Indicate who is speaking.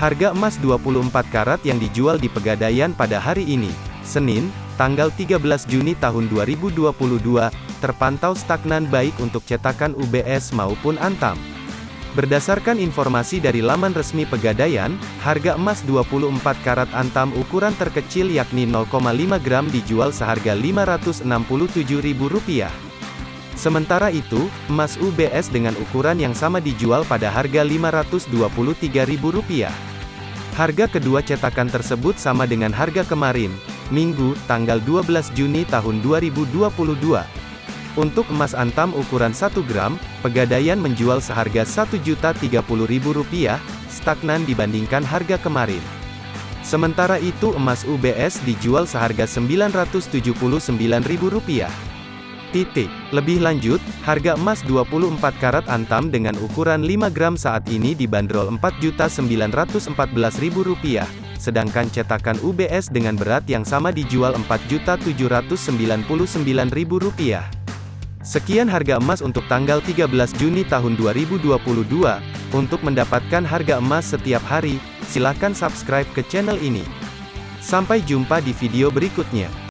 Speaker 1: Harga emas 24 karat yang dijual di Pegadaian pada hari ini, Senin, tanggal 13 Juni tahun 2022, terpantau stagnan baik untuk cetakan UBS maupun Antam. Berdasarkan informasi dari laman resmi Pegadaian, harga emas 24 karat Antam ukuran terkecil yakni 0,5 gram dijual seharga Rp567.000. Sementara itu, emas UBS dengan ukuran yang sama dijual pada harga Rp523.000. Harga kedua cetakan tersebut sama dengan harga kemarin, Minggu, tanggal 12 Juni tahun 2022. Untuk emas antam ukuran 1 gram, Pegadaian menjual seharga Rp1.030.000, stagnan dibandingkan harga kemarin. Sementara itu emas UBS dijual seharga Rp979.000. Titik. Lebih lanjut, harga emas 24 karat antam dengan ukuran 5 gram saat ini dibanderol Rp4.914.000, sedangkan cetakan UBS dengan berat yang sama dijual Rp4.799.000. Sekian harga emas untuk tanggal 13 Juni tahun 2022. Untuk mendapatkan harga emas setiap hari, silakan subscribe ke channel ini. Sampai jumpa di video berikutnya.